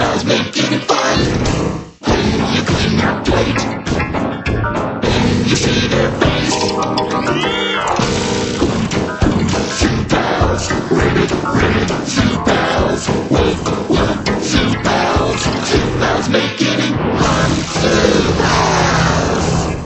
recognize me, didn't find you clean your plate, you see their face.